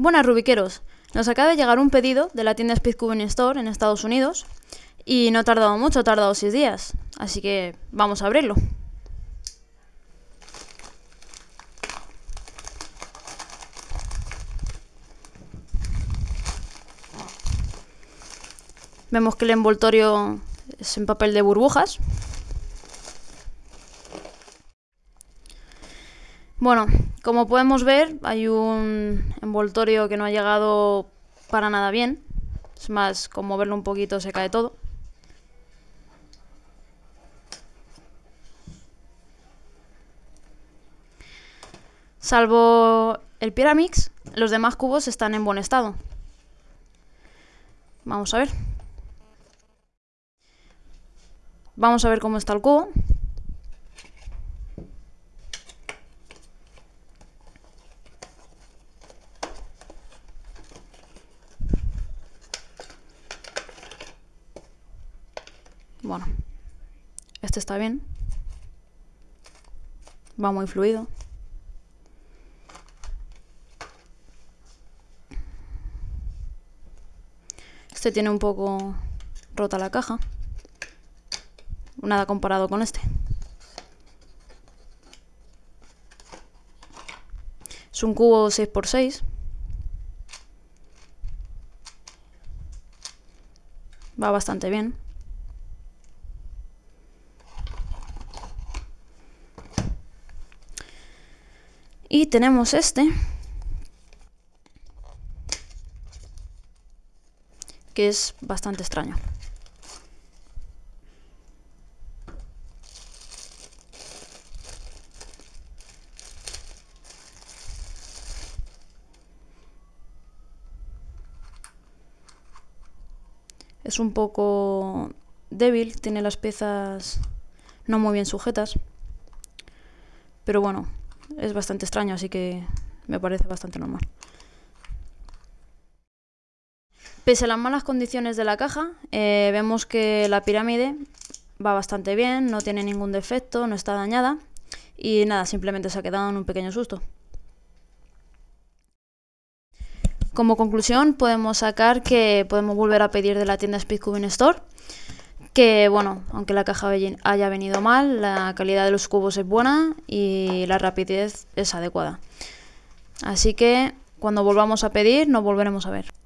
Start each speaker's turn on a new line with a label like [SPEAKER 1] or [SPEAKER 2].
[SPEAKER 1] Buenas Rubiqueros, nos acaba de llegar un pedido de la tienda Speedcubing Store en Estados Unidos y no ha tardado mucho, ha tardado 6 días, así que vamos a abrirlo. Vemos que el envoltorio es en papel de burbujas. Bueno, como podemos ver, hay un envoltorio que no ha llegado para nada bien. Es más, con moverlo un poquito se cae todo. Salvo el Pyramix, los demás cubos están en buen estado. Vamos a ver. Vamos a ver cómo está el cubo. Bueno, este está bien. Va muy fluido. Este tiene un poco rota la caja nada comparado con este. Es un cubo 6x6. Va bastante bien. Y tenemos este. Que es bastante extraño. Es un poco débil, tiene las piezas no muy bien sujetas. Pero bueno, es bastante extraño, así que me parece bastante normal. Pese a las malas condiciones de la caja, eh, vemos que la pirámide va bastante bien, no tiene ningún defecto, no está dañada. Y nada, simplemente se ha quedado en un pequeño susto. Como conclusión podemos sacar que podemos volver a pedir de la tienda Speedcubing Store que bueno, aunque la caja haya venido mal, la calidad de los cubos es buena y la rapidez es adecuada. Así que cuando volvamos a pedir nos volveremos a ver.